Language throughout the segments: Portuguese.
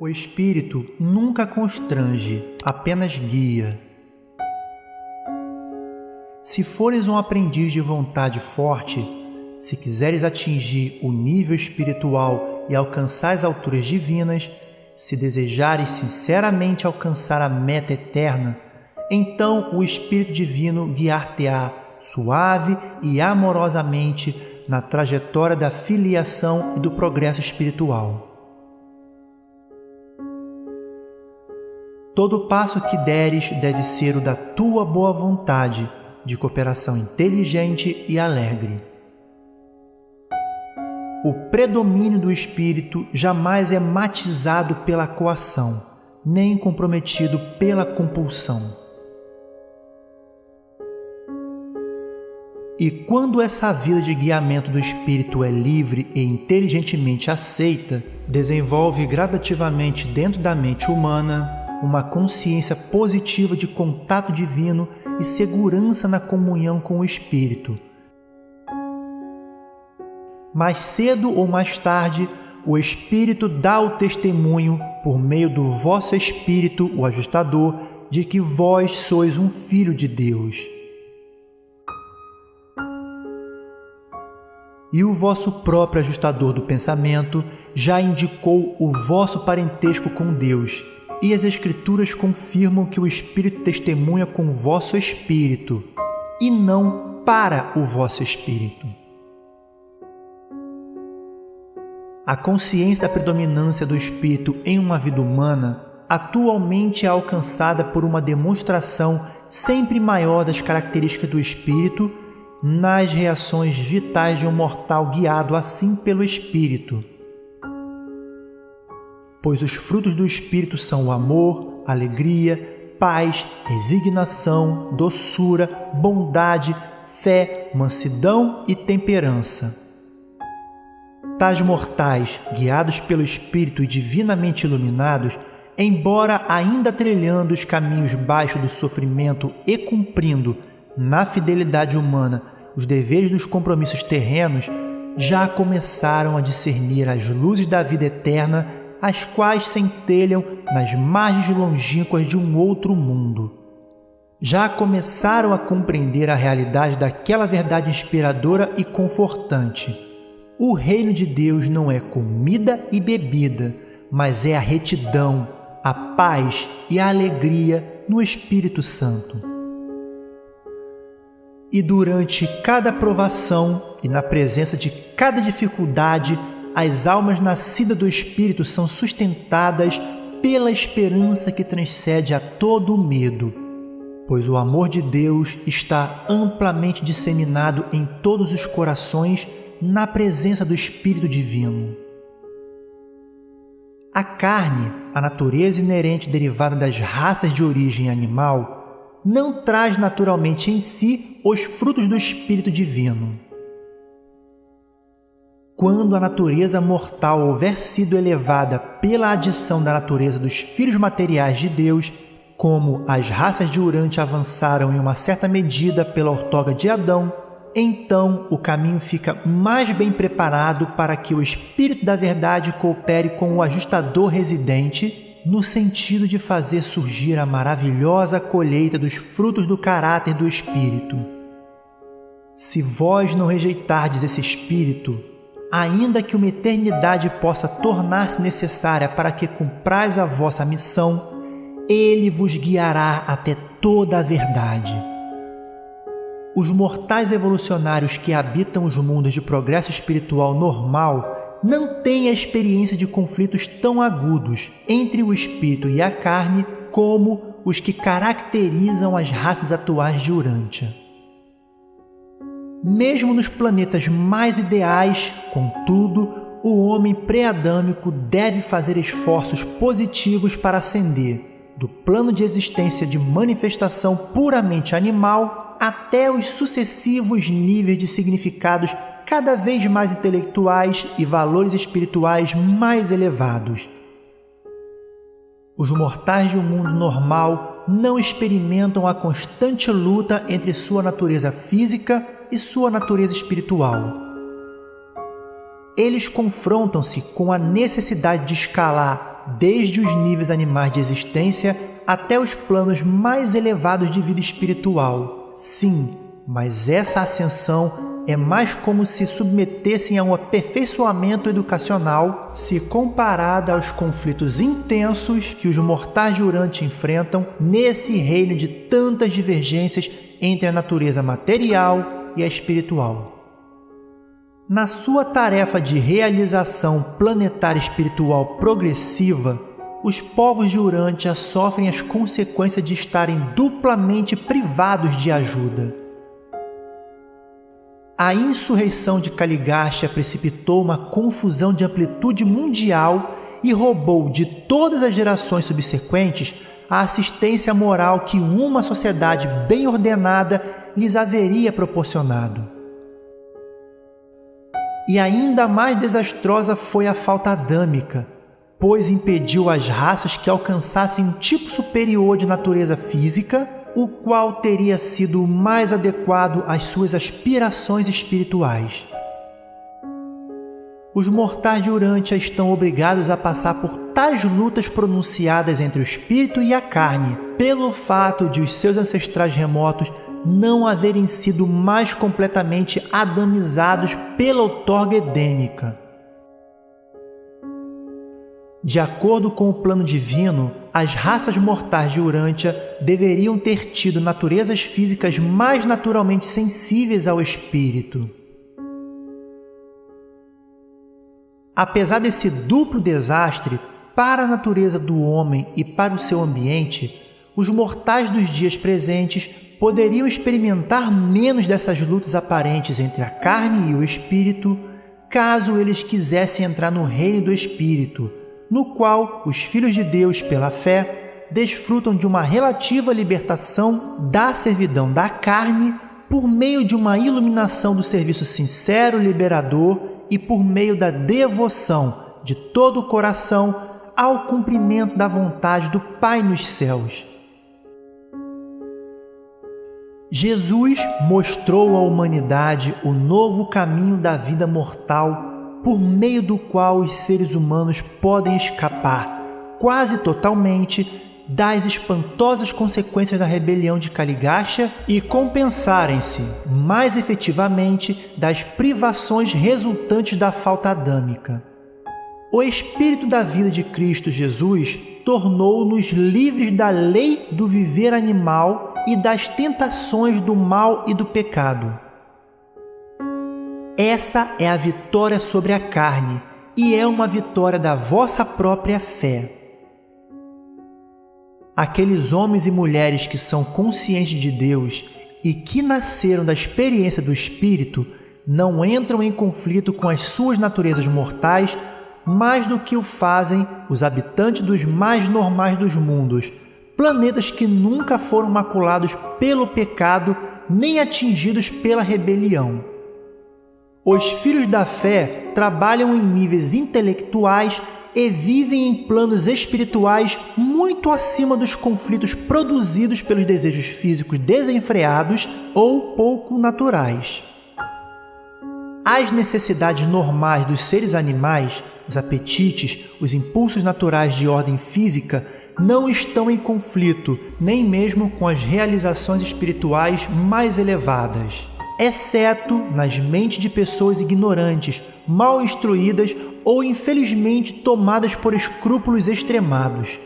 O Espírito nunca constrange, apenas guia. Se fores um aprendiz de vontade forte, se quiseres atingir o nível espiritual e alcançar as alturas divinas, se desejares sinceramente alcançar a meta eterna, então o Espírito Divino guiar-te-á suave e amorosamente na trajetória da filiação e do progresso espiritual. Todo passo que deres deve ser o da tua boa vontade, de cooperação inteligente e alegre. O predomínio do espírito jamais é matizado pela coação, nem comprometido pela compulsão. E quando essa vida de guiamento do espírito é livre e inteligentemente aceita, desenvolve gradativamente dentro da mente humana uma consciência positiva de contato divino e segurança na comunhão com o Espírito. Mais cedo ou mais tarde, o Espírito dá o testemunho, por meio do vosso Espírito, o ajustador, de que vós sois um filho de Deus. E o vosso próprio ajustador do pensamento já indicou o vosso parentesco com Deus e as Escrituras confirmam que o Espírito testemunha com o vosso espírito e não para o vosso espírito. A consciência da predominância do espírito em uma vida humana atualmente é alcançada por uma demonstração sempre maior das características do espírito nas reações vitais de um mortal guiado assim pelo espírito pois os frutos do Espírito são o amor, alegria, paz, resignação, doçura, bondade, fé, mansidão e temperança. Tais mortais, guiados pelo Espírito e divinamente iluminados, embora ainda trilhando os caminhos baixos do sofrimento e cumprindo, na fidelidade humana, os deveres dos compromissos terrenos, já começaram a discernir as luzes da vida eterna as quais centelham nas margens longínquas de um outro mundo. Já começaram a compreender a realidade daquela verdade inspiradora e confortante. O reino de Deus não é comida e bebida, mas é a retidão, a paz e a alegria no Espírito Santo. E durante cada provação e na presença de cada dificuldade, as almas nascidas do Espírito são sustentadas pela esperança que transcende a todo medo, pois o amor de Deus está amplamente disseminado em todos os corações na presença do Espírito Divino. A carne, a natureza inerente derivada das raças de origem animal, não traz naturalmente em si os frutos do Espírito Divino quando a natureza mortal houver sido elevada pela adição da natureza dos filhos materiais de Deus, como as raças de Urante avançaram em uma certa medida pela ortoga de Adão, então o caminho fica mais bem preparado para que o Espírito da Verdade coopere com o ajustador residente no sentido de fazer surgir a maravilhosa colheita dos frutos do caráter do Espírito. Se vós não rejeitardes esse Espírito, ainda que uma eternidade possa tornar-se necessária para que cumprais a vossa missão, ele vos guiará até toda a verdade. Os mortais evolucionários que habitam os mundos de progresso espiritual normal não têm a experiência de conflitos tão agudos entre o espírito e a carne como os que caracterizam as raças atuais de Urântia. Mesmo nos planetas mais ideais, contudo, o homem pré-adâmico deve fazer esforços positivos para ascender do plano de existência de manifestação puramente animal até os sucessivos níveis de significados cada vez mais intelectuais e valores espirituais mais elevados. Os mortais de um mundo normal não experimentam a constante luta entre sua natureza física e sua natureza espiritual. Eles confrontam-se com a necessidade de escalar desde os níveis animais de existência até os planos mais elevados de vida espiritual. Sim, mas essa ascensão é mais como se submetessem a um aperfeiçoamento educacional se comparada aos conflitos intensos que os mortais de Urante enfrentam nesse reino de tantas divergências entre a natureza material e a espiritual. Na sua tarefa de realização planetária espiritual progressiva, os povos de Urântia sofrem as consequências de estarem duplamente privados de ajuda. A insurreição de Caligástia precipitou uma confusão de amplitude mundial e roubou de todas as gerações subsequentes a assistência moral que uma sociedade bem ordenada lhes haveria proporcionado. E ainda mais desastrosa foi a falta adâmica, pois impediu as raças que alcançassem um tipo superior de natureza física, o qual teria sido mais adequado às suas aspirações espirituais. Os mortais de Urântia estão obrigados a passar por tais lutas pronunciadas entre o espírito e a carne, pelo fato de os seus ancestrais remotos não haverem sido mais completamente adamizados pela outorga edêmica. De acordo com o plano divino, as raças mortais de Urântia deveriam ter tido naturezas físicas mais naturalmente sensíveis ao espírito. Apesar desse duplo desastre para a natureza do homem e para o seu ambiente, os mortais dos dias presentes poderiam experimentar menos dessas lutas aparentes entre a carne e o espírito, caso eles quisessem entrar no reino do espírito, no qual os filhos de Deus, pela fé, desfrutam de uma relativa libertação da servidão da carne por meio de uma iluminação do serviço sincero liberador e por meio da devoção de todo o coração ao cumprimento da vontade do Pai nos céus. Jesus mostrou à humanidade o novo caminho da vida mortal por meio do qual os seres humanos podem escapar quase totalmente das espantosas consequências da rebelião de Caligastia e compensarem-se mais efetivamente das privações resultantes da falta adâmica. O Espírito da vida de Cristo Jesus tornou-nos livres da lei do viver animal e das tentações do mal e do pecado. Essa é a vitória sobre a carne e é uma vitória da vossa própria fé. Aqueles homens e mulheres que são conscientes de Deus e que nasceram da experiência do Espírito não entram em conflito com as suas naturezas mortais mais do que o fazem os habitantes dos mais normais dos mundos planetas que nunca foram maculados pelo pecado nem atingidos pela rebelião. Os filhos da fé trabalham em níveis intelectuais e vivem em planos espirituais muito acima dos conflitos produzidos pelos desejos físicos desenfreados ou pouco naturais. As necessidades normais dos seres animais, os apetites, os impulsos naturais de ordem física, não estão em conflito, nem mesmo com as realizações espirituais mais elevadas, exceto nas mentes de pessoas ignorantes, mal instruídas ou infelizmente tomadas por escrúpulos extremados.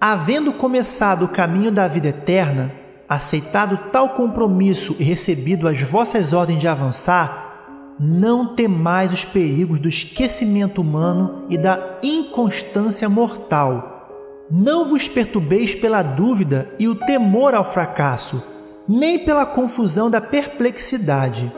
Havendo começado o caminho da vida eterna, aceitado tal compromisso e recebido as vossas ordens de avançar, não temais os perigos do esquecimento humano e da inconstância mortal. Não vos perturbeis pela dúvida e o temor ao fracasso, nem pela confusão da perplexidade.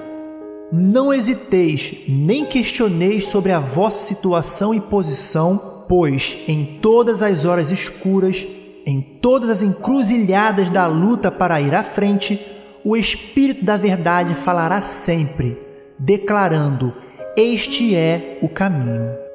Não hesiteis, nem questioneis sobre a vossa situação e posição, pois em todas as horas escuras, em todas as encruzilhadas da luta para ir à frente, o Espírito da Verdade falará sempre declarando: Este é o caminho.